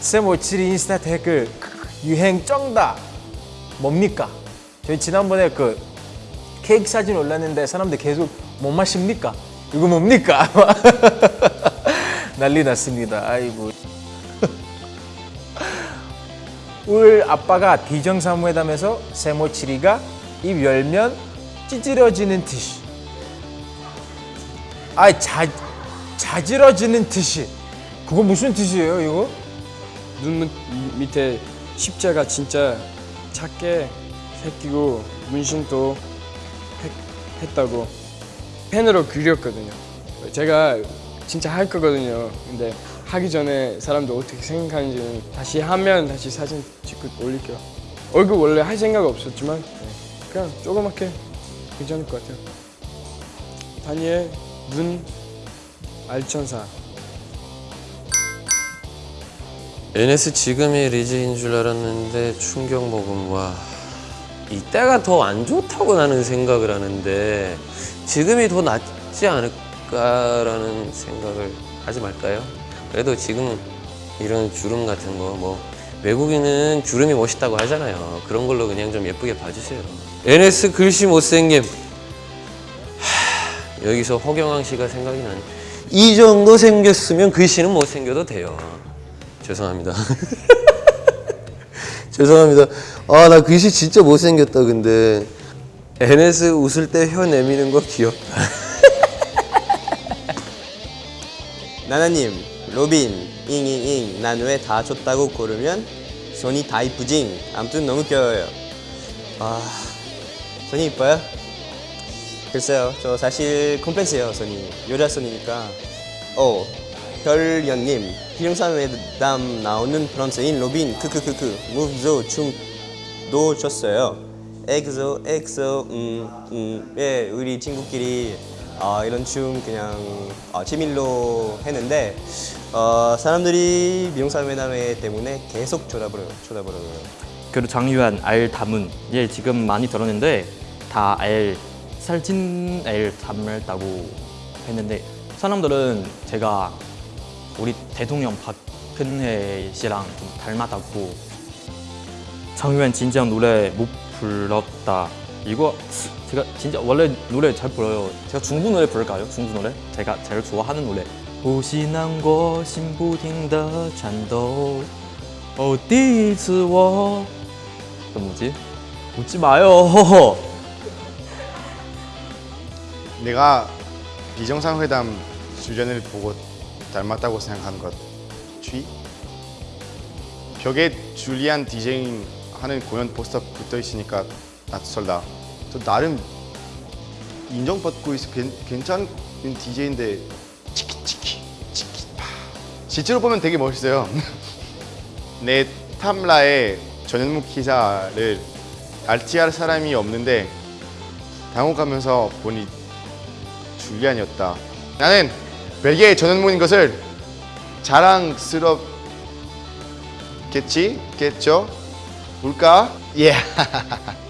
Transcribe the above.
쌤57 인스타 댓글 유행 쩡다 뭡니까? 저희 지난번에 그 케이크 사진 올렸는데 사람들 계속 못 마십니까? 이거 뭡니까? 난리 났습니다. 아이고. 울 아빠가 비정상회담에서 세모치리가 입 열면 찌질어지는 듯이 아 자, 자질어지는 듯이 그거 무슨 뜻이에요 이거? 눈 밑- 밑에 십자가 진짜 작게 새끼고 문신도 했, 했다고 펜으로 그렸거든요. 제가 진짜 할 거거든요. 근데 하기 전에 사람들 어떻게 생각하는지는 다시 하면 다시 사진 찍고 올릴게요. 얼굴 원래 할 생각 없었지만 네, 그냥 조그맣게 괜찮을 것 같아요. 다니엘 눈 알천사 NS 지금이 리즈인 줄 알았는데 충격 먹음 와 이때가 더 안 좋다고 나는 생각을 하는데 지금이 더 낫지 않을까라는 생각을 하지 말까요? 그래도 지금 이런 주름 같은 거 뭐 외국인은 주름이 멋있다고 하잖아요. 그런 걸로 그냥 좀 예쁘게 봐주세요. NS 글씨 못생김. 하, 여기서 허경환 씨가 생각이 나네. 이 정도 생겼으면 글씨는 못생겨도 돼요 죄송합니다. 죄송합니다. 아, 나 글씨 진짜 못생겼다, 근데. NS 웃을 때 혀 내미는 거 귀엽다. 나나님, 로빈, 잉잉잉, 난 왜 다 줬다고 고르면 손이 다 이쁘징. 아무튼 너무 귀여워요. 아, 손이 이뻐요? 글쎄요, 저 사실 컴플렉스예요, 손이. 여자 손이니까. 어, 별연님, 비정상회담 나오는 프랑스인 로빈, 크크크크, 무브조 춤도 췄어요. 엑소, 엑소, 음, 음, 예, 우리 친구끼리 아, 이런 춤 그냥 아, 취미로 했는데 어, 사람들이 비정상회담회 때문에 계속 쳐다보려요, 쳐다보려요. 그리고 장유한 알 담은 얘 지금 많이 들었는데 다 알 살찐 알 담았다고 했는데 사람들은 제가 우리 대통령 박근혜 씨랑 좀 닮아다고. 정유현 진짜 노래 못 불렀다. 이거 제가 진짜 원래 노래 잘 불러요. 제가 중부 노래 부를까요? 중부 노래? 제가 제일 좋아하는 노래. 호시난거 신부딩더 잔도 어디즈워 그 뭐지? 웃지 마요. 내가 비정상회담 주제을 보고 닮았다고 생각하는 것 취? 벽에 줄리안 디제잉 하는 공연 포스터 붙어 있으니까 낯설다. 저 나름 인정받고 있어 괜, 괜찮은 DJ인데 치키치키 치키파 실제로 보면 되게 멋있어요. 내 탐라에 전현무 기사를 알티할 사람이 없는데 당혹하면서 보니 줄리안이었다. 나는 벨기에 전현무인 것을 자랑스럽겠지? 겠죠? 뭘까? 예.